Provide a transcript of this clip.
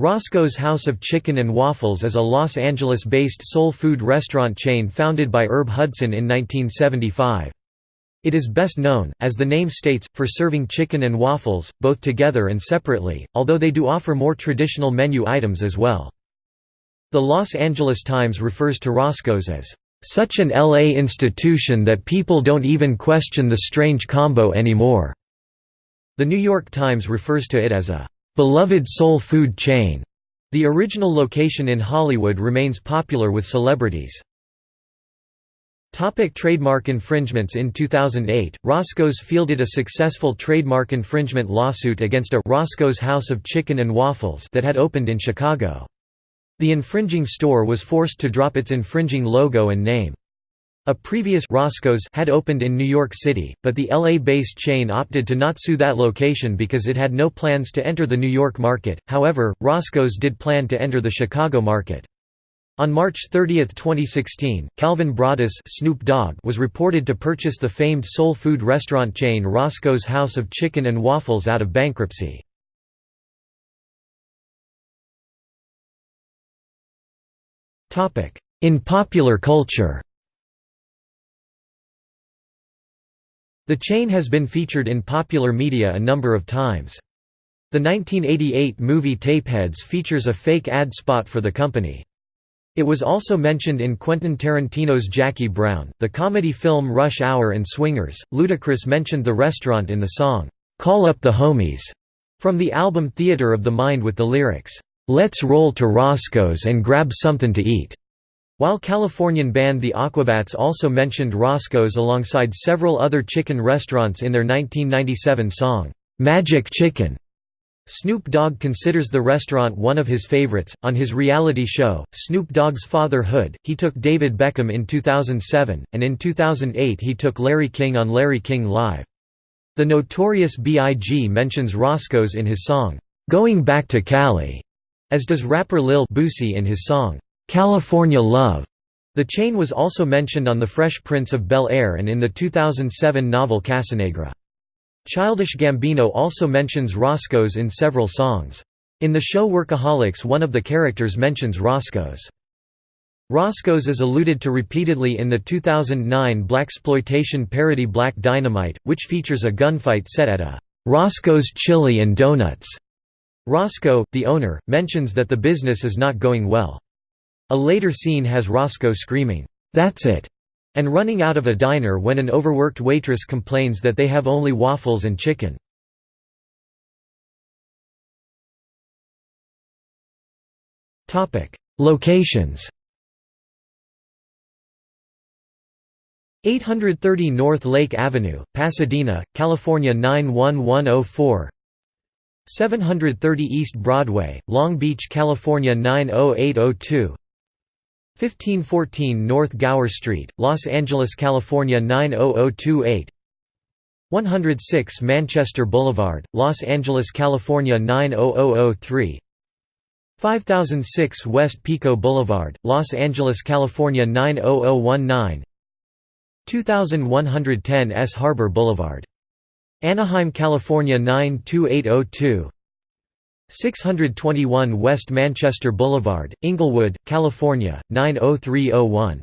Roscoe's House of Chicken and Waffles is a Los Angeles-based soul food restaurant chain founded by Herb Hudson in 1975. It is best known, as the name states, for serving chicken and waffles, both together and separately, although they do offer more traditional menu items as well. The Los Angeles Times refers to Roscoe's as, "...such an LA institution that people don't even question the strange combo anymore." The New York Times refers to it as a beloved soul food chain. The original location in Hollywood remains popular with celebrities. Topic trademark infringements In 2008, Roscoe's fielded a successful trademark infringement lawsuit against a Roscoe's House of Chicken and Waffles that had opened in Chicago. The infringing store was forced to drop its infringing logo and name. A previous Roscoe's had opened in New York City, but the LA-based chain opted to not sue that location because it had no plans to enter the New York market. However, Roscoe's did plan to enter the Chicago market. On March 30, 2016, Calvin Broadus Snoop Dogg was reported to purchase the famed soul food restaurant chain Roscoe's House of Chicken and Waffles out of bankruptcy. In popular culture The chain has been featured in popular media a number of times. The 1988 movie Tapeheads features a fake ad spot for the company. It was also mentioned in Quentin Tarantino's Jackie Brown, the comedy film Rush Hour and Swingers. Ludacris mentioned the restaurant in the song, Call Up the Homies, from the album Theater of the Mind with the lyrics, Let's roll to Roscoe's and grab something to eat. While Californian band the Aquabats also mentioned Roscoe's alongside several other chicken restaurants in their 1997 song, "'Magic Chicken'". Snoop Dogg considers the restaurant one of his favorites. On his reality show, Snoop Dogg's Father Hood, he took David Beckham in 2007, and in 2008 he took Larry King on Larry King Live. The Notorious B.I.G. mentions Roscoe's in his song, Going Back to Cali, as does rapper Lil Boosie in his song, California Love. The chain was also mentioned on The Fresh Prince of Bel-Air and in the 2007 novel Casanegra. Childish Gambino also mentions Roscoe's in several songs. In the show Workaholics one of the characters mentions Roscoe's. Roscoe's is alluded to repeatedly in the 2009 blaxploitation parody Black Dynamite, which features a gunfight set at a Roscoe's Chili and Donuts. Roscoe, the owner, mentions that the business is not going well. A later scene has Roscoe screaming, "'That's it!' and running out of a diner when an overworked waitress complains that they have only waffles and chicken. Locations 830 North Lake Avenue, Pasadena, California 91104 730 East Broadway, Long Beach, California 90802 1514 North Gower Street, Los Angeles, California 90028 106 Manchester Boulevard, Los Angeles, California 90003 5006 West Pico Boulevard, Los Angeles, California 90019 2110 S Harbor Boulevard. Anaheim, California 92802 621 West Manchester Boulevard, Inglewood, California, 90301